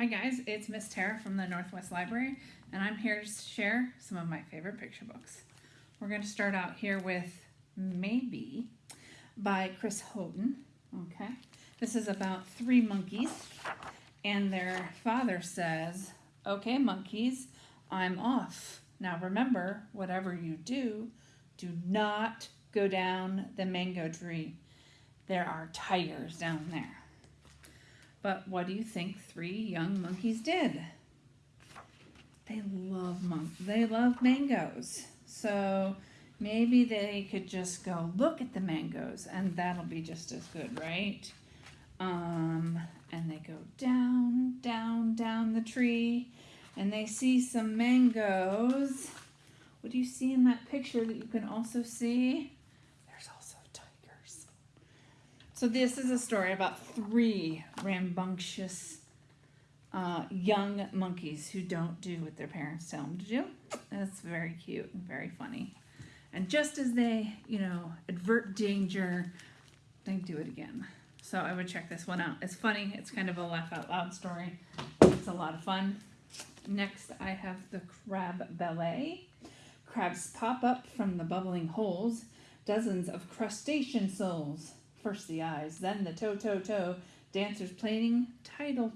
Hi guys, it's Miss Tara from the Northwest Library and I'm here to share some of my favorite picture books. We're going to start out here with Maybe by Chris Haughton. Okay, this is about three monkeys and their father says, okay monkeys, I'm off. Now remember, whatever you do, do not go down the mango tree. There are tigers down there. But what do you think three young monkeys did? They love mon- they love mangoes. So maybe they could just go look at the mangoes and that'll be just as good, right? Um, and they go down, down, down the tree and they see some mangoes. What do you see in that picture that you can also see? So this is a story about three rambunctious uh, young monkeys who don't do what their parents tell them to do. That's very cute and very funny. And just as they, you know, advert danger, they do it again. So I would check this one out. It's funny. It's kind of a laugh out loud story. It's a lot of fun. Next, I have the Crab Ballet. Crabs pop up from the bubbling holes, dozens of crustacean souls. First the eyes, then the toe, toe, toe. Dancers playing title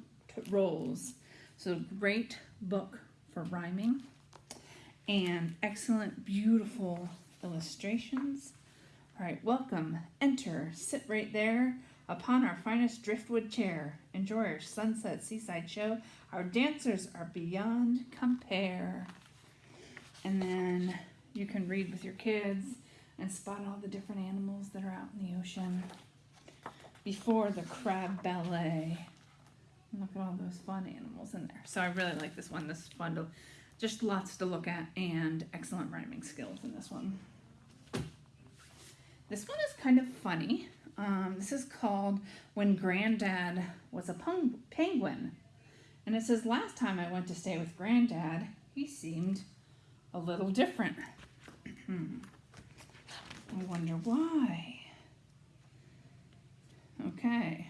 roles. So great book for rhyming and excellent, beautiful illustrations. All right, welcome, enter, sit right there upon our finest driftwood chair. Enjoy our sunset seaside show. Our dancers are beyond compare. And then you can read with your kids and spot all the different animals that are out in the ocean before the crab ballet. Look at all those fun animals in there. So I really like this one. This is fun to, just lots to look at and excellent rhyming skills in this one. This one is kind of funny. Um, this is called When Granddad Was a Penguin. And it says, last time I went to stay with Granddad, he seemed a little different. I wonder why. Okay.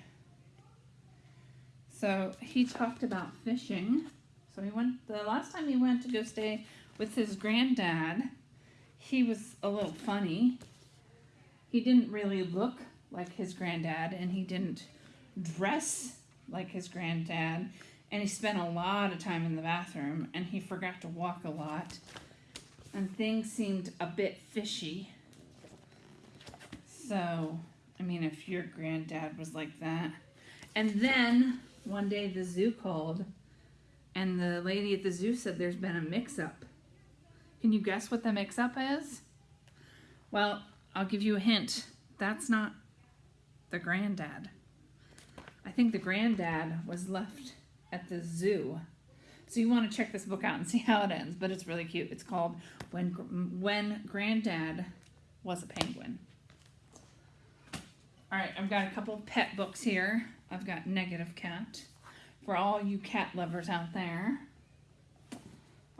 So he talked about fishing. So he went, the last time he went to go stay with his granddad, he was a little funny. He didn't really look like his granddad and he didn't dress like his granddad and he spent a lot of time in the bathroom and he forgot to walk a lot and things seemed a bit fishy so, I mean, if your granddad was like that. And then one day the zoo called and the lady at the zoo said there's been a mix-up. Can you guess what the mix-up is? Well, I'll give you a hint. That's not the granddad. I think the granddad was left at the zoo. So you want to check this book out and see how it ends, but it's really cute. It's called When When Granddad Was a Penguin. All right, I've got a couple pet books here. I've got Negative Cat. For all you cat lovers out there,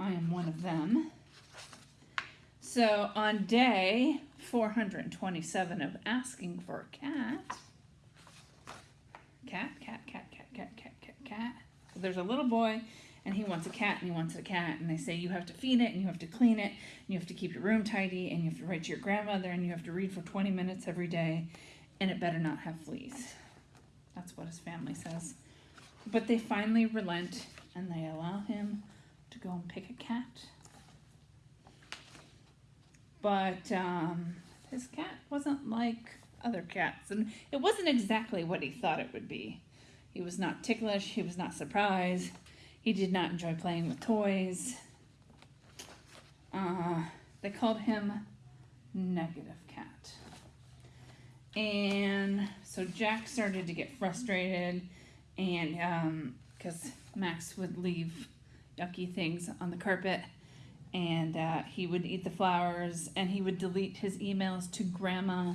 I am one of them. So on day 427 of asking for a cat, cat, cat, cat, cat, cat, cat, cat, cat. So there's a little boy and he wants a cat and he wants a cat and they say you have to feed it and you have to clean it and you have to keep your room tidy and you have to write to your grandmother and you have to read for 20 minutes every day and it better not have fleas. That's what his family says. But they finally relent and they allow him to go and pick a cat. But um, his cat wasn't like other cats, and it wasn't exactly what he thought it would be. He was not ticklish, he was not surprised, he did not enjoy playing with toys. Uh, they called him Negative. And so Jack started to get frustrated and because um, Max would leave yucky things on the carpet and uh, he would eat the flowers and he would delete his emails to grandma.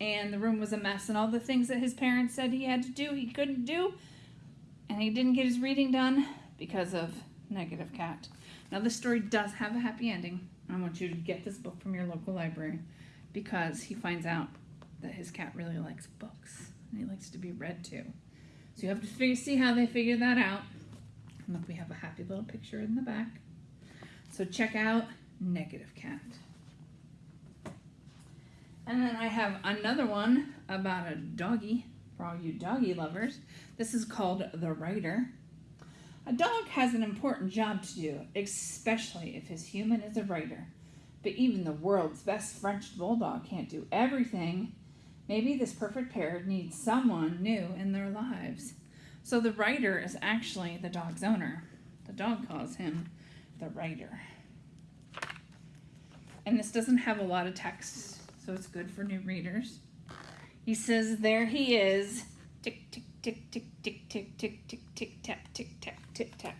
And the room was a mess and all the things that his parents said he had to do he couldn't do. And he didn't get his reading done because of negative cat. Now this story does have a happy ending. I want you to get this book from your local library because he finds out that his cat really likes books and he likes to be read to. So you have to figure, see how they figure that out. And look, we have a happy little picture in the back. So check out Negative Cat. And then I have another one about a doggy for all you doggy lovers. This is called The Writer. A dog has an important job to do, especially if his human is a writer. But even the world's best French bulldog can't do everything. Maybe this perfect pair needs someone new in their lives. So the writer is actually the dog's owner. The dog calls him the writer. And this doesn't have a lot of text, so it's good for new readers. He says, There he is. Tick, tick, tick, tick, tick, tick, tick, tick, tick, tap, tick, tap, tick, tap.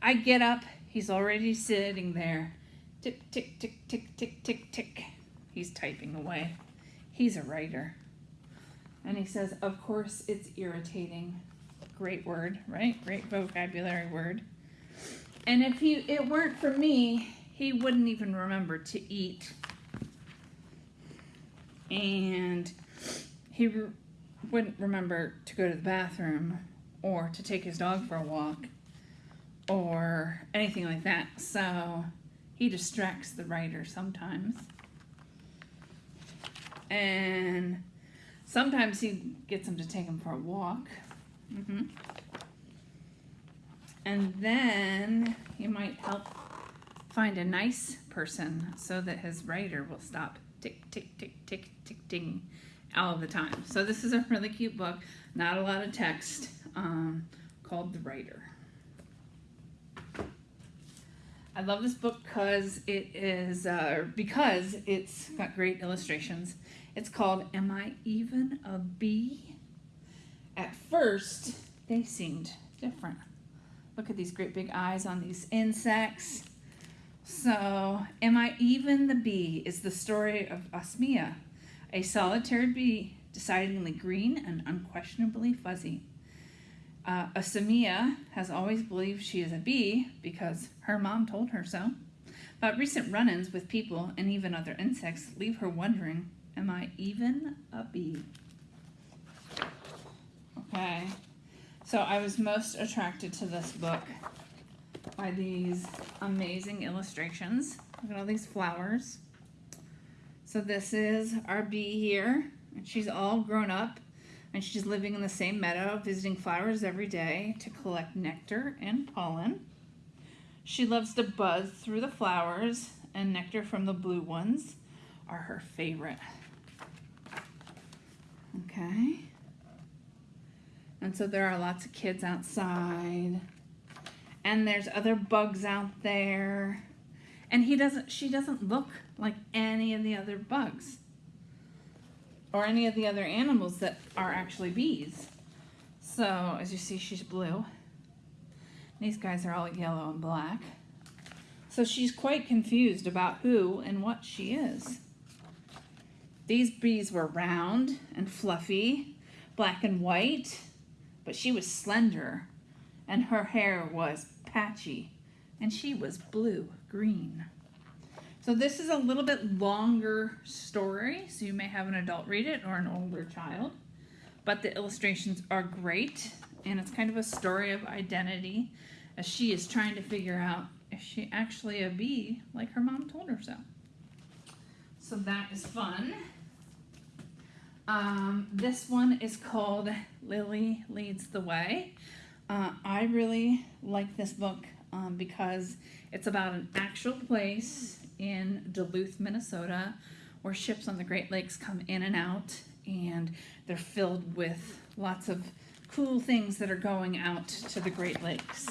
I get up. He's already sitting there. Tick, tick, tick, tick, tick, tick, tick. He's typing away. He's a writer. And he says, Of course, it's irritating. Great word, right? Great vocabulary word. And if he, it weren't for me, he wouldn't even remember to eat. And he re- wouldn't remember to go to the bathroom or to take his dog for a walk or anything like that. So he distracts the writer sometimes. And sometimes he gets him to take him for a walk. hmm And then he might help find a nice person so that his writer will stop tick, tick, tick, tick, tick, ding all the time. So this is a really cute book, not a lot of text, um, called The Writer. I love this book because it is uh, because it's got great illustrations. It's called "Am I Even a Bee?" At first, they seemed different. Look at these great big eyes on these insects. So, "Am I Even the Bee?" is the story of Osmia, a solitary bee, decidedly green and unquestionably fuzzy. Uh, Osmia has always believed she is a bee because her mom told her so. But recent run ins with people and even other insects leave her wondering Am I even a bee? Okay, so I was most attracted to this book by these amazing illustrations. Look at all these flowers. So, this is our bee here, and she's all grown up and she's living in the same meadow, visiting flowers every day to collect nectar and pollen. She loves to buzz through the flowers, and nectar from the blue ones are her favorite. Okay. And so there are lots of kids outside. And there's other bugs out there. And he doesn't she doesn't look like any of the other bugs or any of the other animals that are actually bees. So, as you see, she's blue. These guys are all yellow and black. So she's quite confused about who and what she is. These bees were round and fluffy, black and white, but she was slender, and her hair was patchy, and she was blue green. So this is a little bit longer story, so you may have an adult read it or an older child. But the illustrations are great, and it's kind of a story of identity as she is trying to figure out if she actually a bee like her mom told her so. So that is fun. Um, this one is called Lily Leads the Way. Uh, I really like this book um, because it's about an actual place in Duluth, Minnesota, where ships on the Great Lakes come in and out, and they're filled with lots of cool things that are going out to the Great Lakes.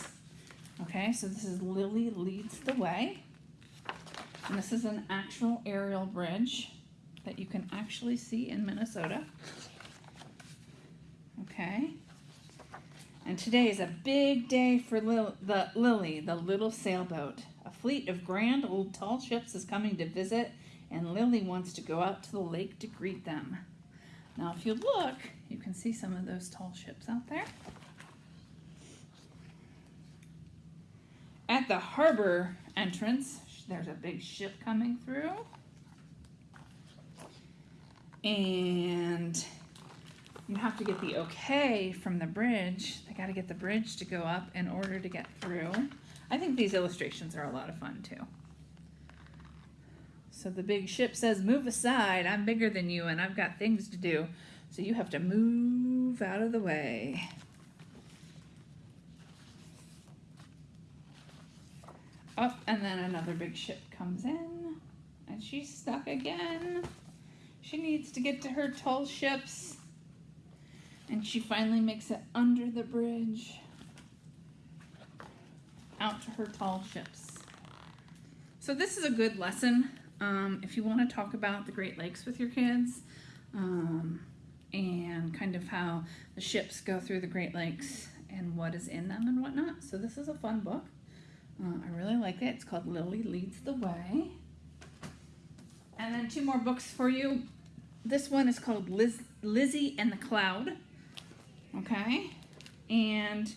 Okay, so this is Lily Leads the Way. And this is an actual aerial bridge that you can actually see in Minnesota. Okay. And today is a big day for Lil- the Lily, the little sailboat. Fleet of grand old tall ships is coming to visit, and Lily wants to go out to the lake to greet them. Now, if you look, you can see some of those tall ships out there. At the harbor entrance, there's a big ship coming through. And you have to get the okay from the bridge. They got to get the bridge to go up in order to get through. I think these illustrations are a lot of fun too. So the big ship says, Move aside, I'm bigger than you and I've got things to do. So you have to move out of the way. Up, oh, and then another big ship comes in, and she's stuck again. She needs to get to her tall ships. And she finally makes it under the bridge out to her tall ships. So this is a good lesson um, if you want to talk about the Great Lakes with your kids um, and kind of how the ships go through the Great Lakes and what is in them and whatnot. So this is a fun book. Uh, I really like it. It's called Lily Leads the Way. And then two more books for you. This one is called Liz, Lizzie and the Cloud. Okay. And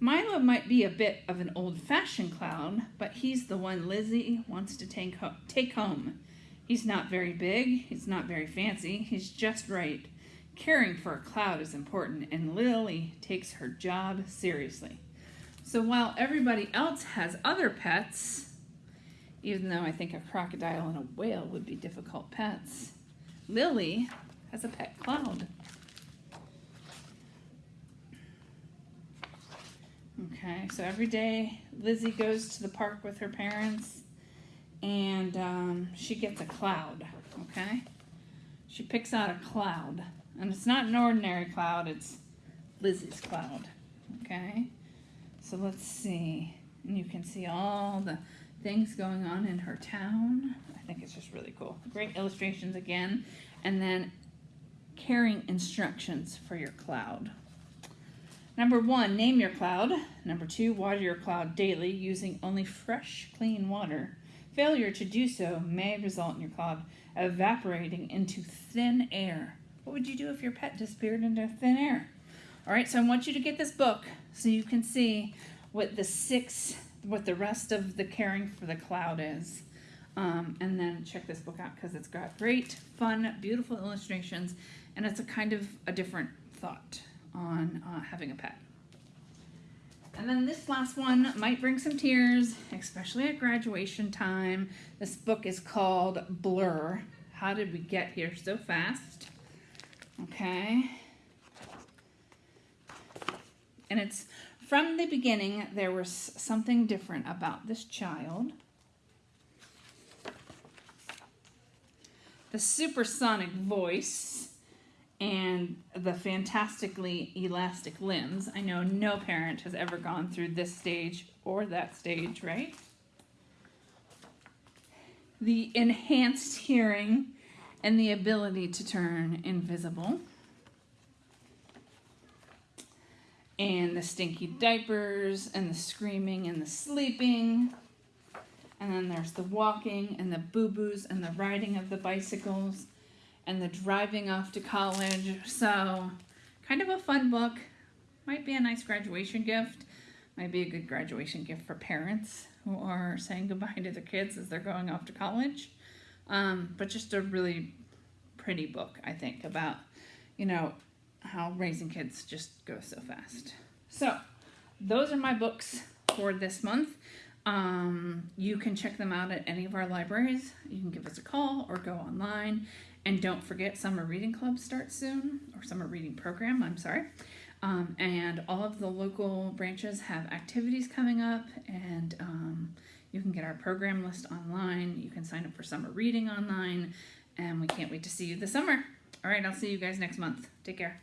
Milo might be a bit of an old-fashioned clown, but he's the one Lizzie wants to take, ho take home. He's not very big, he's not very fancy, he's just right. Caring for a cloud is important, and Lily takes her job seriously. So while everybody else has other pets, even though I think a crocodile and a whale would be difficult pets, Lily has a pet cloud. Okay, so every day Lizzie goes to the park with her parents and um, she gets a cloud, okay? She picks out a cloud, and it's not an ordinary cloud, it's Lizzie's cloud, okay? So let's see. And you can see all the things going on in her town. I think it's just really cool. Great illustrations again. And then carrying instructions for your cloud. Number one, name your cloud. Number two, water your cloud daily using only fresh, clean water. Failure to do so may result in your cloud evaporating into thin air. What would you do if your pet disappeared into thin air? All right, so I want you to get this book so you can see what the six, what the rest of the caring for the cloud is. Um, and then check this book out because it's got great, fun, beautiful illustrations, and it's a kind of a different thought on uh, having a pet. And then this last one might bring some tears, especially at graduation time. This book is called Blur. How did we get here so fast? Okay. And it's from the beginning, there was something different about this child. The supersonic voice and the fantastically elastic limbs. I know no parent has ever gone through this stage or that stage, right? The enhanced hearing and the ability to turn invisible. and the stinky diapers and the screaming and the sleeping. And then there's the walking and the boo-boos and the riding of the bicycles and the driving off to college. So kind of a fun book. Might be a nice graduation gift. Might be a good graduation gift for parents who are saying goodbye to their kids as they're going off to college. Um, but just a really pretty book, I think, about, you know, how raising kids just goes so fast. So those are my books for this month. Um, you can check them out at any of our libraries. You can give us a call or go online. And don't forget Summer Reading Club starts soon, or Summer Reading Program, I'm sorry. Um, and all of the local branches have activities coming up and um, you can get our program list online. You can sign up for summer reading online and we can't wait to see you this summer. All right, I'll see you guys next month. Take care.